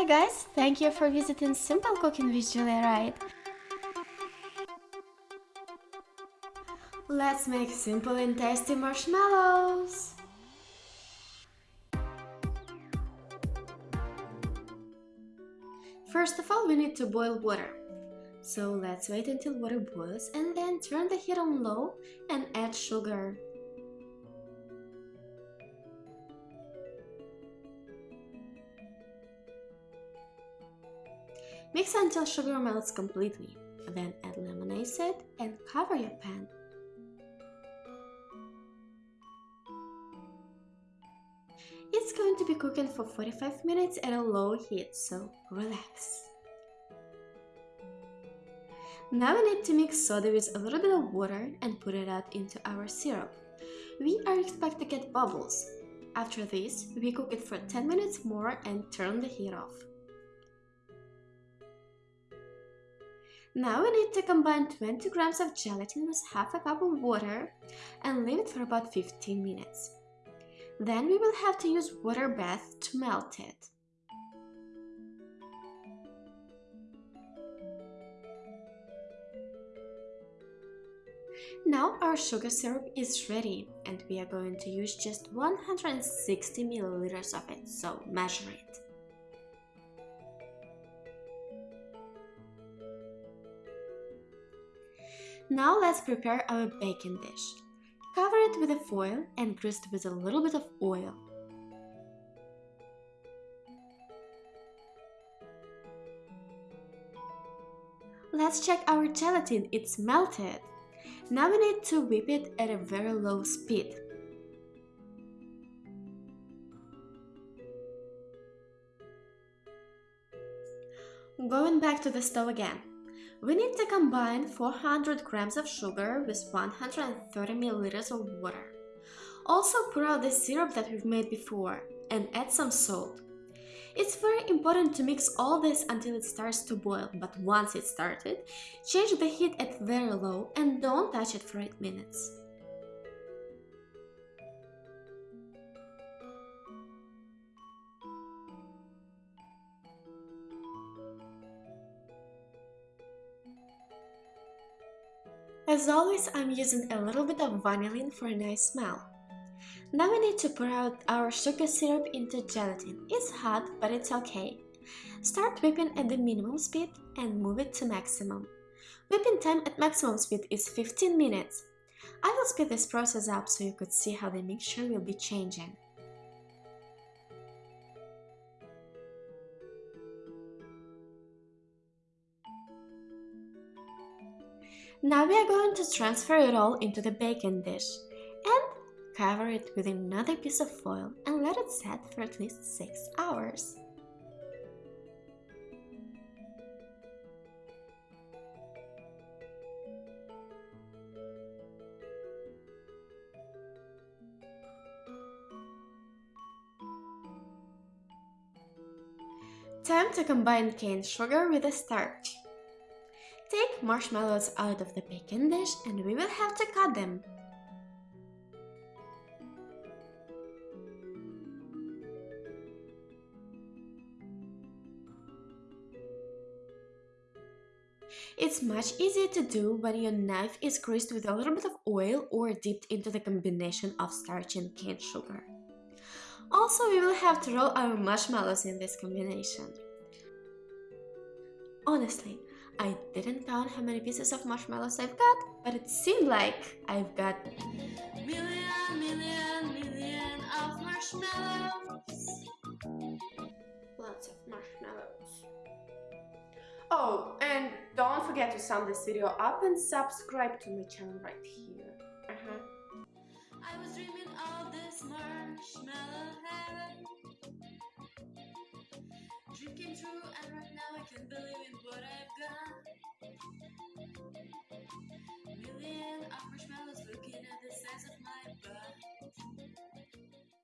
Hi guys, thank you for visiting Simple Cooking with Julia Wright. Let's make simple and tasty marshmallows! First of all, we need to boil water. So let's wait until water boils and then turn the heat on low and add sugar. Mix until sugar melts completely, then add lemon acid and cover your pan. It's going to be cooking for 45 minutes at a low heat, so relax. Now we need to mix soda with a little bit of water and put it out into our syrup. We are expecting to get bubbles. After this, we cook it for 10 minutes more and turn the heat off. Now we need to combine 20 grams of gelatin with half a cup of water and leave it for about 15 minutes. Then we will have to use water bath to melt it. Now our sugar syrup is ready and we are going to use just 160 milliliters of it, so measure it. Now let's prepare our baking dish. Cover it with a foil and grease it with a little bit of oil. Let's check our gelatin, it's melted. Now we need to whip it at a very low speed. Going back to the stove again. We need to combine 400 grams of sugar with 130 milliliters of water. Also pour out the syrup that we've made before and add some salt. It's very important to mix all this until it starts to boil, but once it started, change the heat at very low and don't touch it for 8 minutes. As always, I'm using a little bit of vanillin for a nice smell. Now we need to pour out our sugar syrup into gelatin. It's hot, but it's okay. Start whipping at the minimum speed and move it to maximum. Whipping time at maximum speed is 15 minutes. I will speed this process up so you could see how the mixture will be changing. Now we are going to transfer it all into the baking dish and cover it with another piece of foil and let it set for at least 6 hours. Time to combine cane sugar with the starch. Take marshmallows out of the baking dish and we will have to cut them. It's much easier to do when your knife is greased with a little bit of oil or dipped into the combination of starch and cane sugar. Also, we will have to roll our marshmallows in this combination. Honestly, I didn't count how many pieces of marshmallows I've got, but it seemed like I've got million, million, million of marshmallows. Lots of marshmallows. Oh, and don't forget to sum this video up and subscribe to my channel right here. Uh -huh. I was dreaming of this marshmallow heaven. Dream came true and right now I can't believe in what I've got.